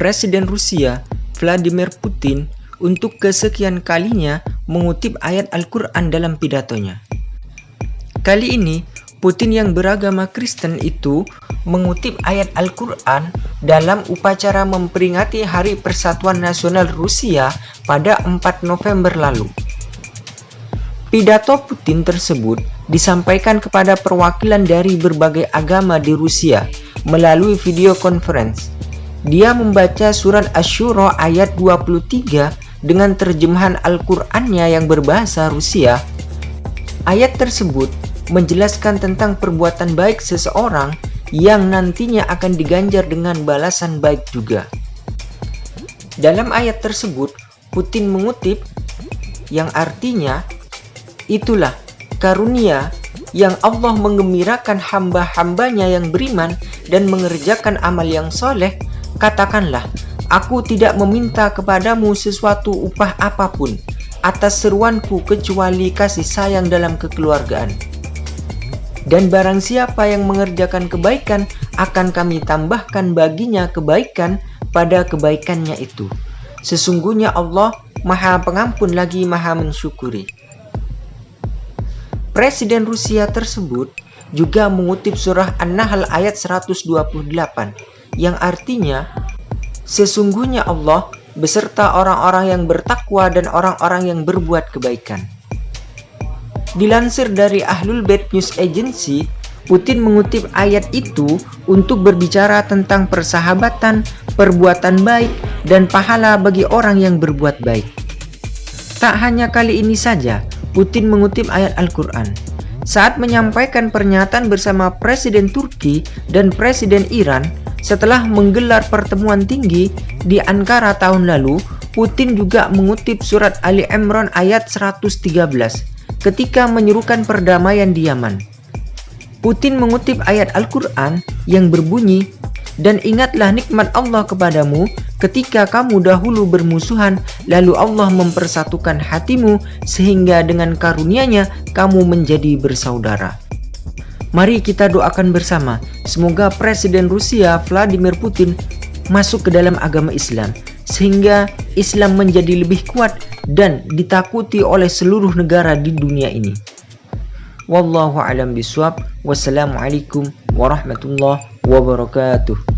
Presiden Rusia Vladimir Putin untuk kesekian kalinya mengutip ayat Al-Quran dalam pidatonya. Kali ini, Putin yang beragama Kristen itu mengutip ayat Al-Quran dalam upacara memperingati Hari Persatuan Nasional Rusia pada 4 November lalu. Pidato Putin tersebut disampaikan kepada perwakilan dari berbagai agama di Rusia melalui video conference. Dia membaca surat Ashura ayat 23 dengan terjemahan Al-Qur'annya yang berbahasa Rusia. Ayat tersebut menjelaskan tentang perbuatan baik seseorang yang nantinya akan diganjar dengan balasan baik juga. Dalam ayat tersebut, Putin mengutip yang artinya Itulah karunia yang Allah mengembirakan hamba-hambanya yang beriman dan mengerjakan amal yang soleh. Katakanlah, aku tidak meminta kepadamu sesuatu upah apa pun atas seruanku kecuali kasih sayang dalam kekeluargaan. Dan barang siapa yang mengerjakan kebaikan, akan kami tambahkan baginya kebaikan pada kebaikannya itu. Sesungguhnya Allah maha pengampun lagi maha mensyukuri. Presiden Rusia tersebut juga mengutip surah An-Nahl ayat 128 yang artinya sesungguhnya Allah beserta orang-orang yang bertakwa dan orang-orang yang berbuat kebaikan. Dilansir dari Ahlul Bait News Agency, Putin mengutip ayat itu untuk berbicara tentang persahabatan, perbuatan baik, dan pahala bagi orang yang berbuat baik. Tak hanya kali ini saja, Putin mengutip ayat Al-Quran saat menyampaikan pernyataan bersama Presiden Turki dan Presiden Iran setelah menggelar pertemuan tinggi di Ankara tahun lalu, Putin juga mengutip surat Ali Imran ayat 113 ketika menyerukan perdamaian di Yaman. Putin mengutip ayat Al-Quran yang berbunyi, Dan ingatlah nikmat Allah kepadamu ketika kamu dahulu bermusuhan, lalu Allah mempersatukan hatimu sehingga dengan karunia-Nya kamu menjadi bersaudara. Mari kita doakan bersama, semoga Presiden Rusia Vladimir Putin masuk ke dalam agama Islam, sehingga Islam menjadi lebih kuat dan ditakuti oleh seluruh negara di dunia ini. Wallahu alam biswab. Wassalamualaikum warahmatullahi wabarakatuh.